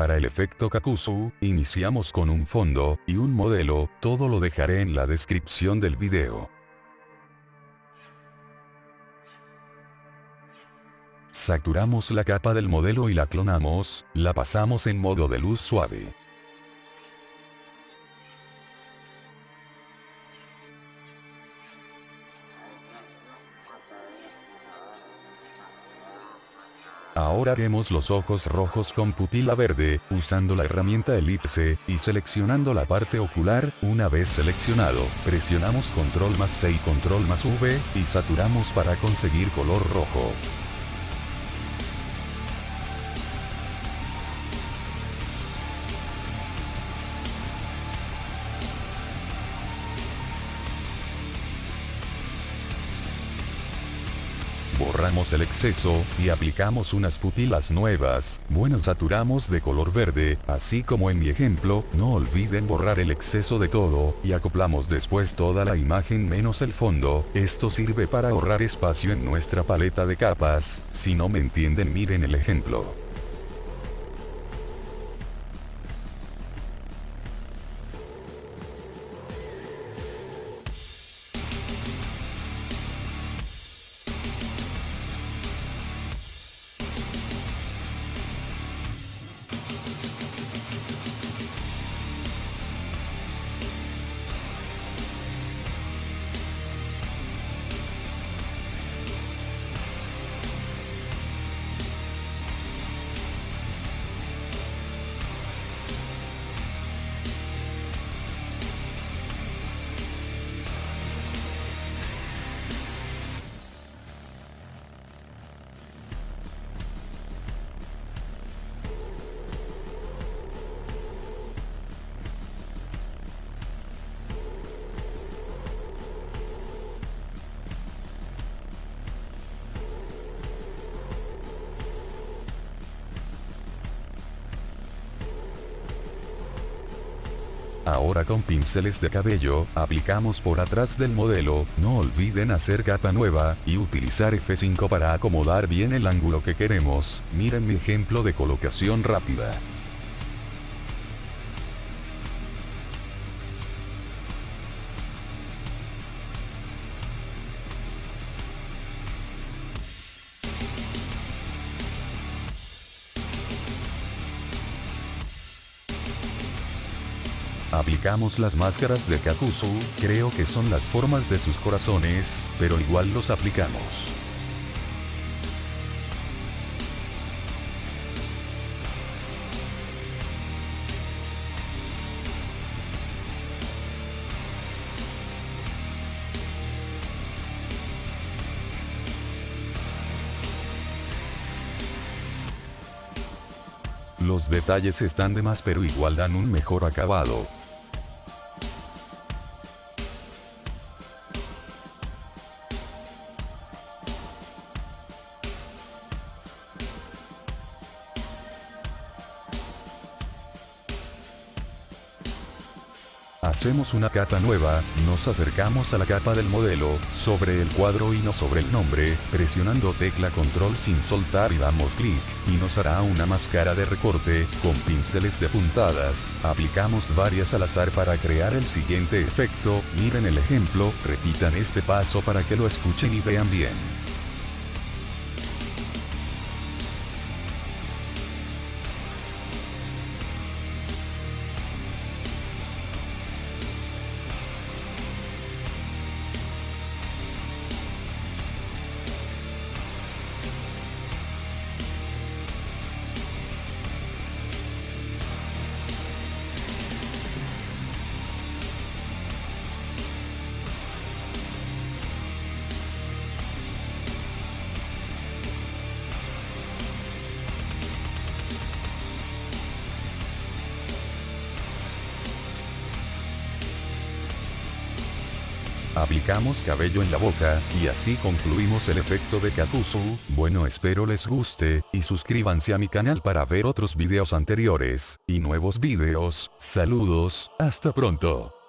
Para el efecto Kakuzu, iniciamos con un fondo, y un modelo, todo lo dejaré en la descripción del video. Saturamos la capa del modelo y la clonamos, la pasamos en modo de luz suave. Ahora haremos los ojos rojos con pupila verde, usando la herramienta elipse, y seleccionando la parte ocular, una vez seleccionado, presionamos control más C y control más V, y saturamos para conseguir color rojo. Borramos el exceso, y aplicamos unas pupilas nuevas, bueno saturamos de color verde, así como en mi ejemplo, no olviden borrar el exceso de todo, y acoplamos después toda la imagen menos el fondo, esto sirve para ahorrar espacio en nuestra paleta de capas, si no me entienden miren el ejemplo. Ahora con pinceles de cabello, aplicamos por atrás del modelo, no olviden hacer capa nueva, y utilizar F5 para acomodar bien el ángulo que queremos, miren mi ejemplo de colocación rápida. Aplicamos las máscaras de Kakuzu, creo que son las formas de sus corazones, pero igual los aplicamos. Los detalles están de más pero igual dan un mejor acabado. Hacemos una capa nueva, nos acercamos a la capa del modelo, sobre el cuadro y no sobre el nombre, presionando tecla control sin soltar y damos clic, y nos hará una máscara de recorte, con pinceles de puntadas, aplicamos varias al azar para crear el siguiente efecto, miren el ejemplo, repitan este paso para que lo escuchen y vean bien. Aplicamos cabello en la boca, y así concluimos el efecto de Kakuzu, bueno espero les guste, y suscríbanse a mi canal para ver otros videos anteriores, y nuevos videos, saludos, hasta pronto.